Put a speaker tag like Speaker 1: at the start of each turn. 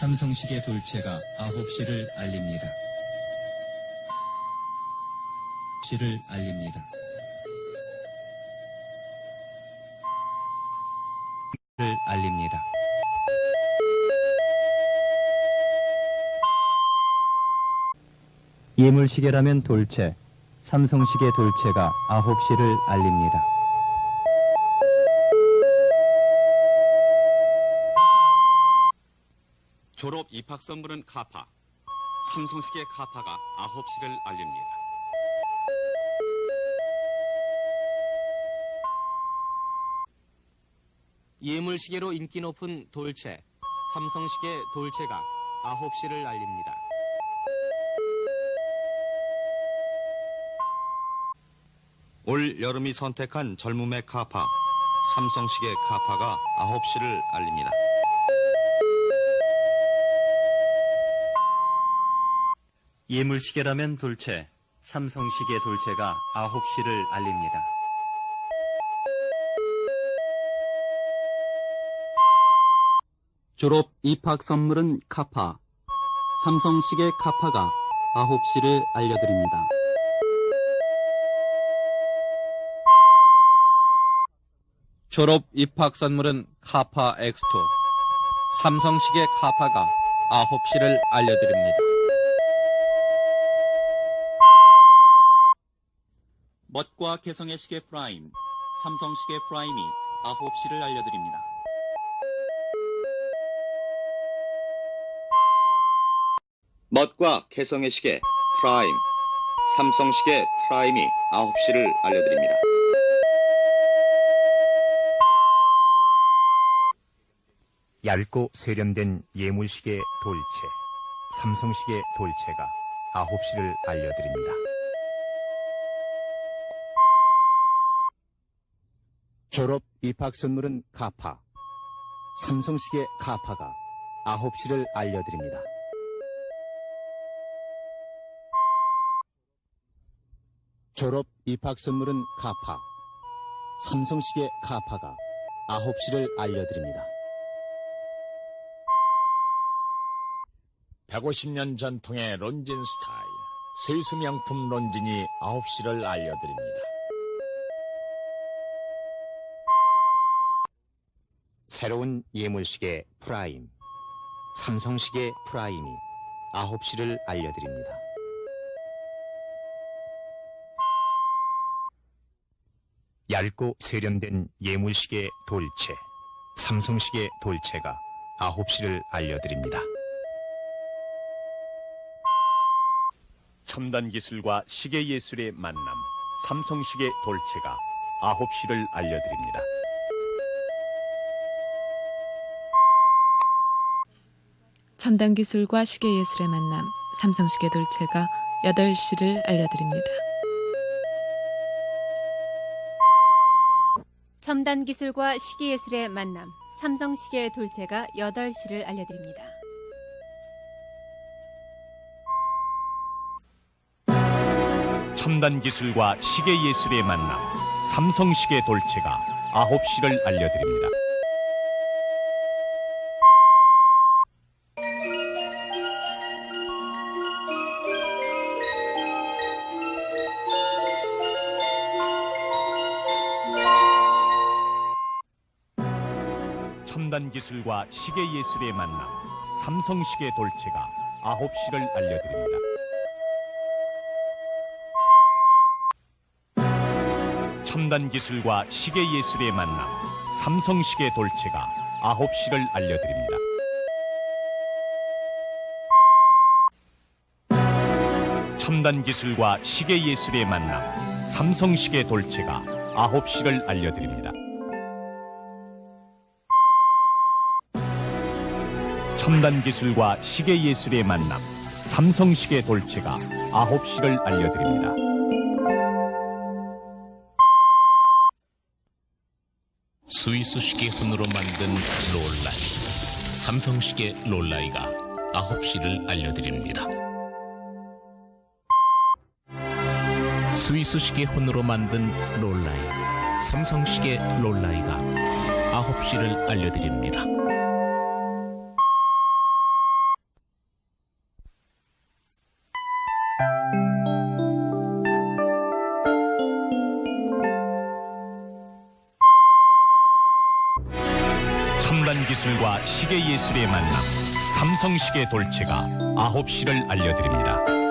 Speaker 1: 삼성시계 돌체가 9시를 알립니다. 시를 알립니다. 를 알립니다. 예물시계라면 돌체, 삼성시계 돌체가 9시를 알립니다.
Speaker 2: 졸업 입학 선물은 카파. 삼성시계 카파가 9시를 알립니다.
Speaker 3: 예물시계로 인기 높은 돌체, 삼성시계 돌체가 9시를 알립니다.
Speaker 2: 올 여름이 선택한 젊음의 카파. 삼성시계 카파가 9시를 알립니다.
Speaker 1: 예물시계라면 돌체, 삼성시계 돌체가 9시를 알립니다.
Speaker 4: 졸업 입학 선물은 카파. 삼성시계 카파가 9시를 알려드립니다.
Speaker 5: 졸업 입학 선물은 카파 X2. 삼성시계 카파가 9시를 알려드립니다.
Speaker 6: 멋과 개성의 시계 프라임, 삼성 시계 프라임이 9시를 알려드립니다.
Speaker 2: 멋과 개성의 시계 프라임. 삼성 시계 프라임이 9시를 알려드립니다.
Speaker 7: 얇고 세련된 예물시계 돌체, 삼성시계 돌체가 9시를 알려드립니다. 졸업 입학 선물은 카파, 삼성시계 카파가 9시를 알려드립니다. 졸업 입학 선물은 카파, 삼성시계 카파가 9시를 알려드립니다.
Speaker 8: 150년 전통의 론진 스타일, 스위스 명품 론진이 9시를 알려드립니다.
Speaker 7: 새로운 예물시계 프라임, 삼성시계 프라임이 9시를 알려드립니다. 얇고 세련된 예물시계 돌체, 삼성시계 돌체가 9시를 알려드립니다.
Speaker 9: 첨단 기술과 시계 예술의 만남, 삼성시계 돌체가 9시를 알려드립니다.
Speaker 10: 첨단 기술과 시계 예술의 만남, 삼성시계 돌체가 8시를 알려드립니다.
Speaker 11: 첨단 기술과 시계 예술의 만남, 삼성시계 돌체가 8시를 알려드립니다.
Speaker 9: 첨단 기술과 시계 예술의 만남, 삼성시계 돌체가 9시를 알려드립니다. 첨단 기술과 시계 예술의 만남, 삼성시계 돌체가 9시를 알려드립니다. 첨단 기술과 시계 예술의 만남, 삼성시계 돌체가 9시를 알려드립니다. 첨단 기술과 시계 예술의 만남, 삼성시계 돌체가 9시를 알려드립니다. 첨단 기술과 시계 예술의 만남, 삼성시계 돌체가 9시를 알려드립니다.
Speaker 12: 스위스 시계 혼으로 만든 롤라이. 삼성시계 롤라이가 9시를 알려드립니다. 스위스 시계 혼으로 만든 롤라이. 삼성시계 롤라이가 9시를 알려드립니다.
Speaker 9: 기술과 시계 예술의 만남 삼성시계 돌체가 9시를 알려드립니다.